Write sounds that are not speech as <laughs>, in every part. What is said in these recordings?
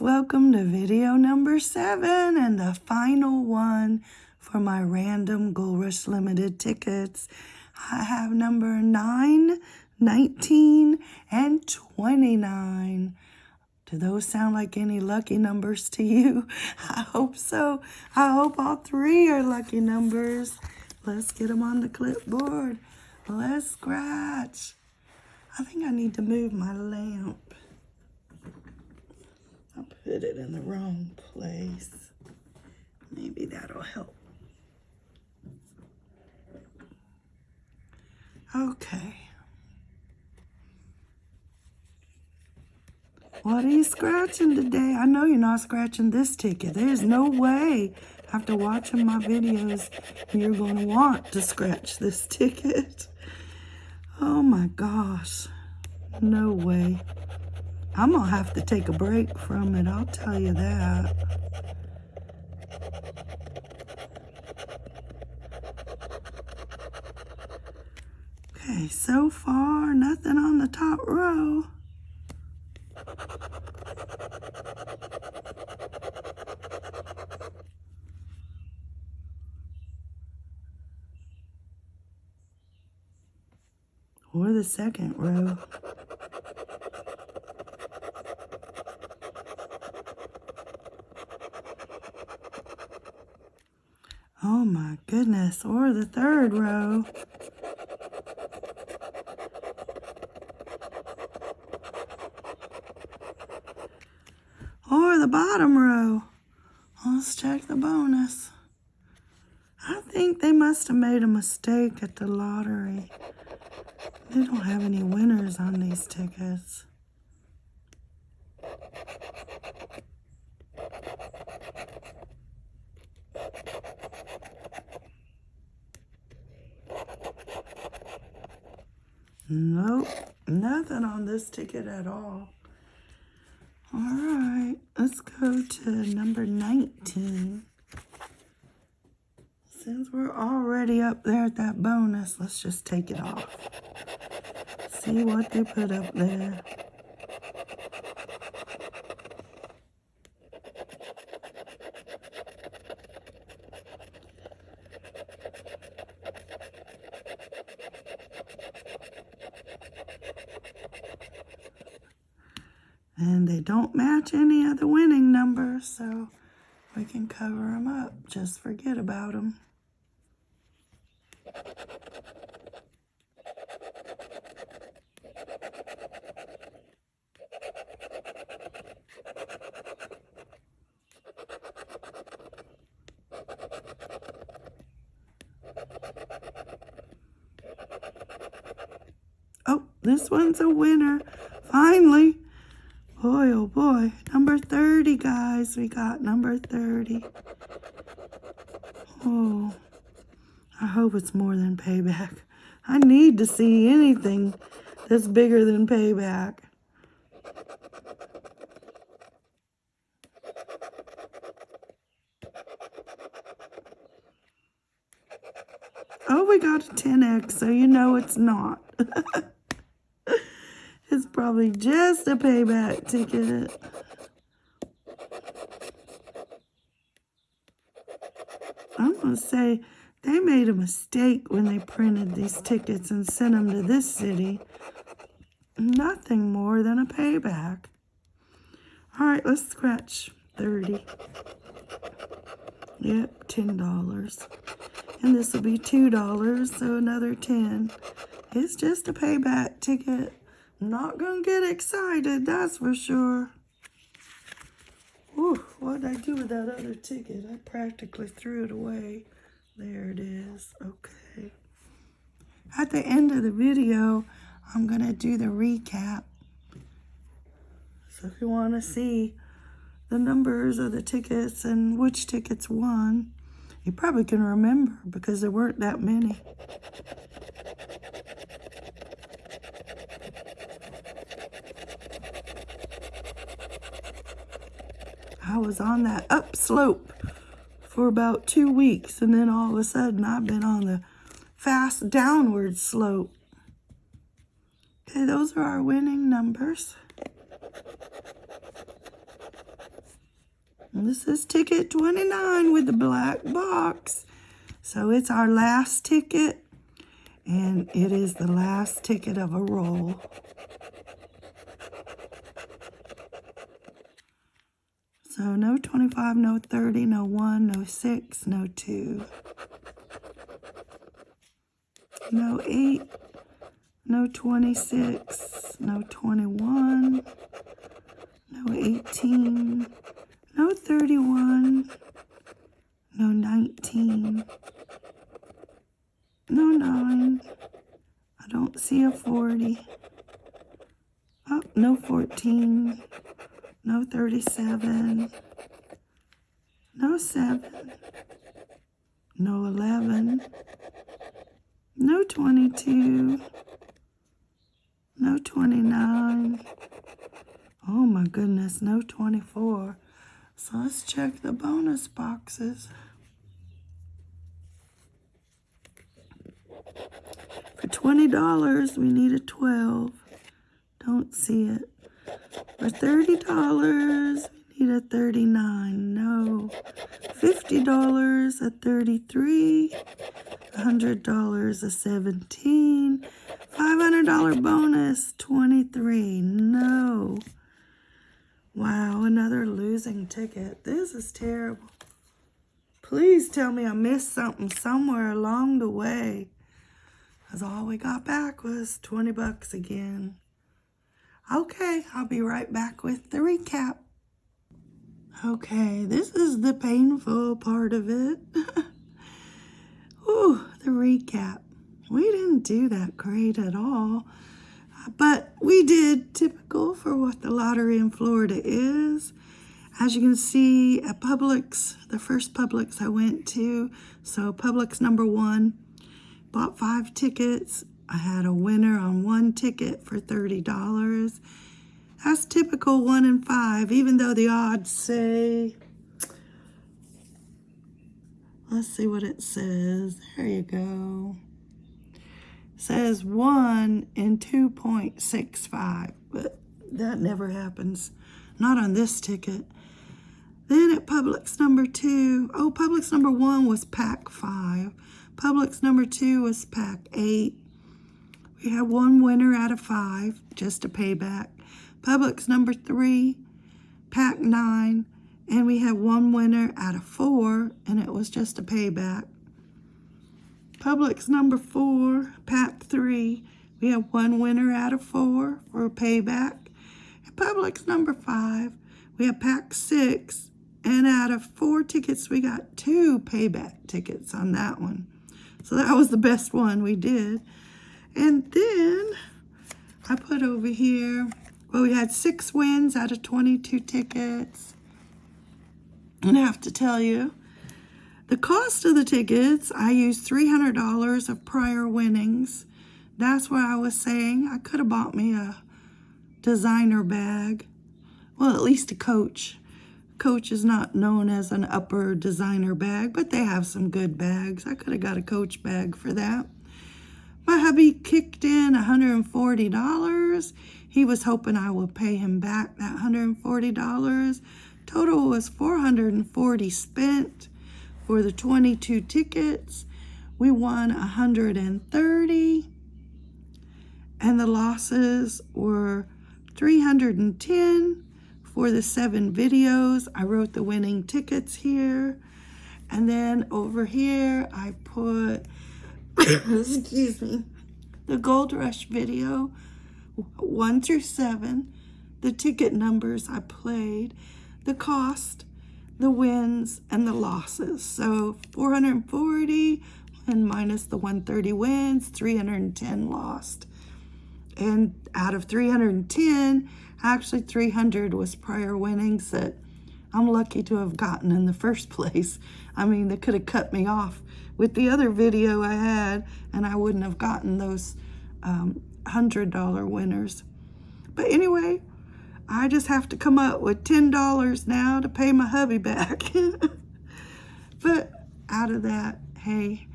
welcome to video number seven and the final one for my random Gold Rush Limited tickets. I have number 9, 19, and 29. Do those sound like any lucky numbers to you? <laughs> I hope so. I hope all three are lucky numbers. Let's get them on the clipboard. Let's scratch. I think I need to move my lamp. Put it in the wrong place. Maybe that'll help. Okay. What are you scratching today? I know you're not scratching this ticket. There's no way after watching my videos you're going to want to scratch this <laughs> ticket. Oh my gosh. No way. I'm going to have to take a break from it, I'll tell you that. Okay, so far, nothing on the top row. Or the second row. Oh or the third row. Or the bottom row. Let's check the bonus. I think they must have made a mistake at the lottery. They don't have any winners on these tickets. Nope, nothing on this ticket at all. All right, let's go to number 19. Since we're already up there at that bonus, let's just take it off. See what they put up there. And they don't match any of the winning numbers, so we can cover them up. Just forget about them. Oh, this one's a winner. Finally. Boy, oh boy. Number 30, guys. We got number 30. Oh, I hope it's more than payback. I need to see anything that's bigger than payback. Oh, we got a 10x, so you know it's not. <laughs> it's probably just a payback ticket. I'm going to say they made a mistake when they printed these tickets and sent them to this city. Nothing more than a payback. All right, let's scratch 30. Yep, $10. And this will be $2, so another 10 It's just a payback ticket. Not to get excited, that's for sure. Ooh, what did I do with that other ticket? I practically threw it away. There it is. Okay. At the end of the video, I'm to do the recap. So if you want to see the numbers of the tickets and which tickets won, you probably can remember because there weren't that many. I was on that upslope for about two weeks and then all of a sudden I've been on the fast downward slope. Okay, those are our winning numbers. And this is ticket 29 with the black box. So it's our last ticket. And it is the last ticket of a roll. So no 25, no 30, no 1, no 6, no 2. No 8, no 26, no 21, no 18, no 31, no 19, no 9. I don't see a 40. Oh, no 14, no 37, no 7, no 11, no 22, no 29. Oh my goodness, no 24. So let's check the bonus boxes. For $20, we need a 12. Don't see it. For $30, we need a 39. No. $50, a 33. $100, a 17. $500 bonus, 23. No. Wow, another losing ticket. This is terrible. Please tell me I missed something somewhere along the way. Because all we got back was 20 bucks again. Okay, I'll be right back with the recap. Okay, this is the painful part of it. <laughs> Ooh, the recap we didn't do that great at all. But we did typical for what the lottery in Florida is. As you can see at Publix, the first Publix I went to, so Publix number one, bought five tickets. I had a winner on one ticket for $30. That's typical one in five, even though the odds say, let's see what it says. There you go says 1 in 2.65, but that never happens. Not on this ticket. Then at Publix number 2, oh, Publix number 1 was pack 5. Publix number 2 was pack 8. We had one winner out of 5, just a payback. Publix number 3, pack 9, and we had one winner out of 4, and it was just a payback. Publix number four, pack three. We have one winner out of four for a payback. And Publix number five, we have pack six. And out of four tickets, we got two payback tickets on that one. So that was the best one we did. And then I put over here, well, we had six wins out of 22 tickets. And I have to tell you, the cost of the tickets, I used $300 of prior winnings. That's why I was saying. I could have bought me a designer bag. Well, at least a Coach. Coach is not known as an upper designer bag, but they have some good bags. I could have got a Coach bag for that. My hubby kicked in $140. He was hoping I would pay him back that $140. Total was 440 spent. For the 22 tickets, we won 130, and the losses were 310 for the seven videos. I wrote the winning tickets here. And then over here, I put, <laughs> excuse me, the Gold Rush video, one through seven, the ticket numbers I played, the cost, the wins and the losses. So 440 and minus the 130 wins, 310 lost. And out of 310, actually 300 was prior winnings that I'm lucky to have gotten in the first <laughs> place. I mean, they could have cut me off with the other video I had and I wouldn't have gotten those um, $100 winners. But anyway, I just have to come up with $10 now to pay my hubby <laughs> back. but out of that, hey,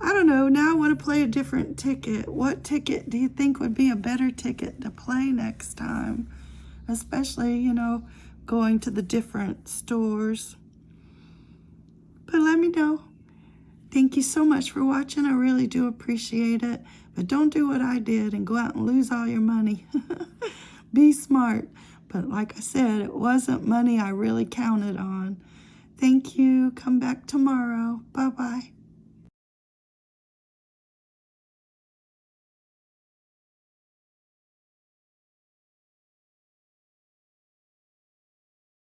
I don't know. Now I want to play a different ticket. What ticket do you think would be a better ticket to play next time? Especially, you know, going to the different stores. But let me know. Thank you so much for watching. I really do appreciate it. But don't do what I did and go out and lose all your money. <laughs> Be smart. But like I said, it wasn't money I really counted on. Thank you. Come back tomorrow. Bye-bye.